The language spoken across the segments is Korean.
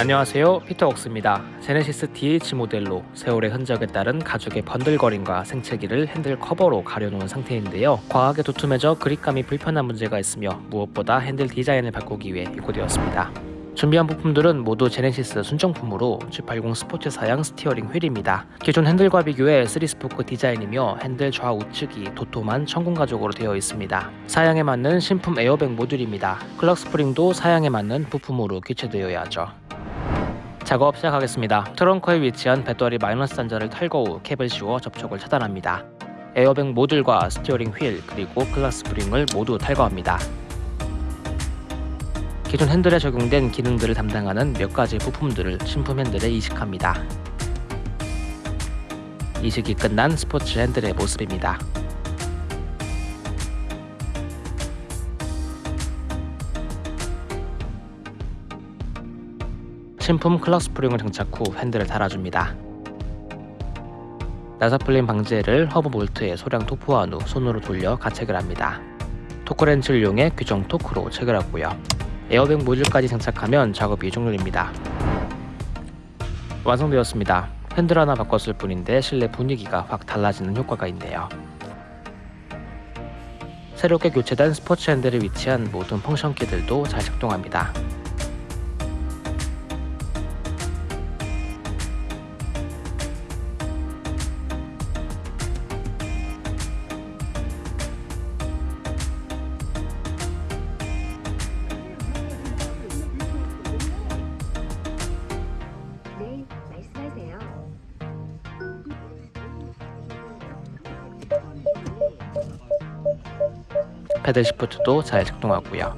안녕하세요 피터웍스입니다 제네시스 DH 모델로 세월의 흔적에 따른 가죽의 번들거림과 생채기를 핸들 커버로 가려놓은 상태인데요 과하게 도톰해져 그립감이 불편한 문제가 있으며 무엇보다 핸들 디자인을 바꾸기 위해 입고되었습니다 준비한 부품들은 모두 제네시스 순정품으로 G80 스포츠 사양 steering wheel입니다. 기존 핸들과 비교해 3스포크 디자인이며 핸들 좌우측이 도톰한 천공 가죽으로 되어 있습니다. 사양에 맞는 신품 에어백 모듈입니다. clock spring도 사양에 맞는 부품으로 교체되어야 하죠. 작업 시작하겠습니다. 트렁크에 위치한 배터리 마이너스 단자를 탈거 후 캡을 씌워 접촉을 차단합니다. 에어백 모듈과 스티어링 휠 그리고 clock 스프링을 모두 탈거합니다. 기존 핸들에 적용된 기능들을 담당하는 몇 가지 부품들을 신품 핸들에 이식합니다. 이식이 끝난 스포츠 핸들의 모습입니다. 신품 clock 스프링을 장착 후 핸들을 달아줍니다. 나사 풀림 방지제를 허브 볼트에 소량 도포한 후 손으로 돌려 가체결을 합니다. 토크렌치를 이용해 규정 토크로 체결하고요. 에어백 모듈까지 장착하면 작업이 종료됩니다. 완성되었습니다. 핸들 하나 바꿨을 뿐인데 실내 분위기가 확 달라지는 효과가 있네요. 새롭게 교체된 스포츠 핸들에 위치한 모든 function key들도 잘 작동합니다. 패들 시프트도 잘 작동하고요.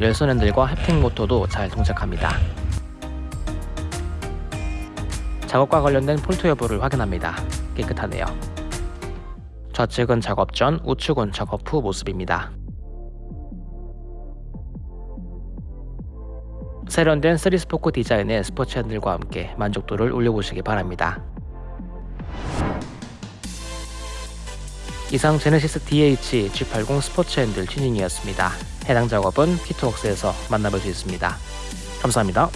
열선 핸들과 햅팅 모터도 잘 동작합니다. 작업과 관련된 폴트 여부를 확인합니다. 깨끗하네요. 좌측은 작업 전, 우측은 작업 후 모습입니다. 세련된 3스포크 디자인의 스포츠 핸들과 함께 만족도를 올려보시기 바랍니다. 이상 제네시스 DH G80 스포츠 핸들 튜닝이었습니다. 해당 작업은 피트웍스에서 만나볼 수 있습니다. 감사합니다.